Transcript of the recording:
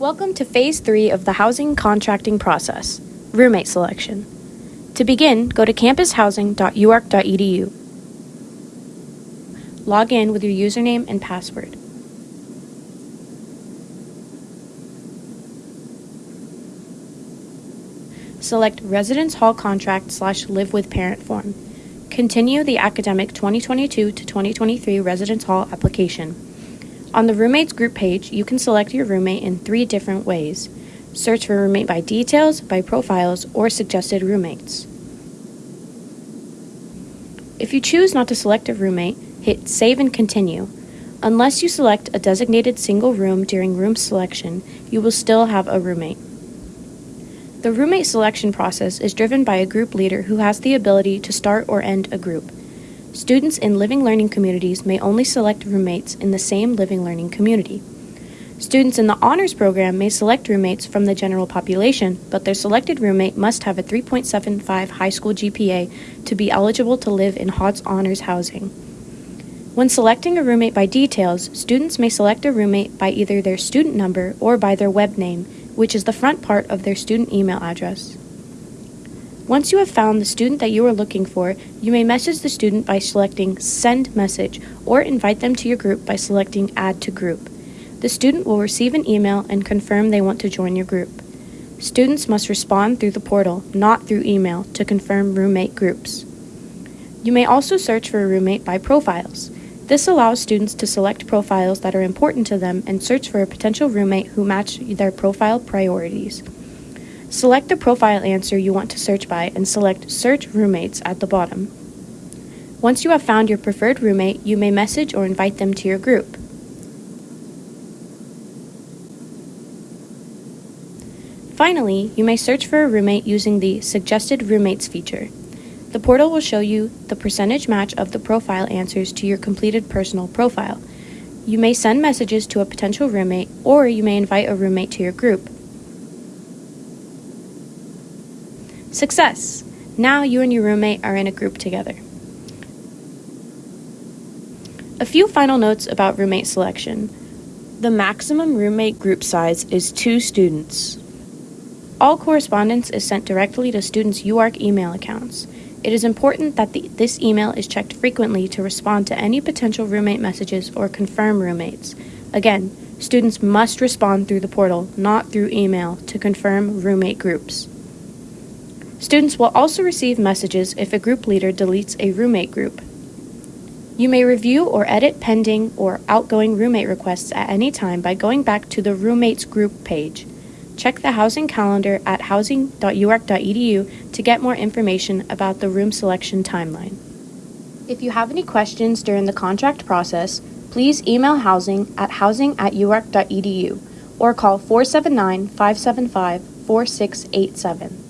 Welcome to Phase 3 of the housing contracting process, roommate selection. To begin, go to campushousing.uark.edu. Log in with your username and password. Select Residence Hall Contract slash Live with Parent form. Continue the academic 2022 to 2023 Residence Hall application. On the roommates group page, you can select your roommate in three different ways. Search for roommate by details, by profiles, or suggested roommates. If you choose not to select a roommate, hit Save and Continue. Unless you select a designated single room during room selection, you will still have a roommate. The roommate selection process is driven by a group leader who has the ability to start or end a group. Students in living learning communities may only select roommates in the same living learning community. Students in the honors program may select roommates from the general population, but their selected roommate must have a 3.75 high school GPA to be eligible to live in Hotz honors housing. When selecting a roommate by details, students may select a roommate by either their student number or by their web name, which is the front part of their student email address. Once you have found the student that you are looking for, you may message the student by selecting Send Message or invite them to your group by selecting Add to Group. The student will receive an email and confirm they want to join your group. Students must respond through the portal, not through email, to confirm roommate groups. You may also search for a roommate by profiles. This allows students to select profiles that are important to them and search for a potential roommate who match their profile priorities. Select the profile answer you want to search by and select Search Roommates at the bottom. Once you have found your preferred roommate, you may message or invite them to your group. Finally, you may search for a roommate using the Suggested Roommates feature. The portal will show you the percentage match of the profile answers to your completed personal profile. You may send messages to a potential roommate, or you may invite a roommate to your group. Success! Now you and your roommate are in a group together. A few final notes about roommate selection. The maximum roommate group size is two students. All correspondence is sent directly to students' UARK email accounts. It is important that the, this email is checked frequently to respond to any potential roommate messages or confirm roommates. Again, students must respond through the portal, not through email, to confirm roommate groups. Students will also receive messages if a group leader deletes a roommate group. You may review or edit pending or outgoing roommate requests at any time by going back to the Roommates Group page. Check the housing calendar at housing.uark.edu to get more information about the room selection timeline. If you have any questions during the contract process, please email housing at housing at uark.edu or call 479 575 4687.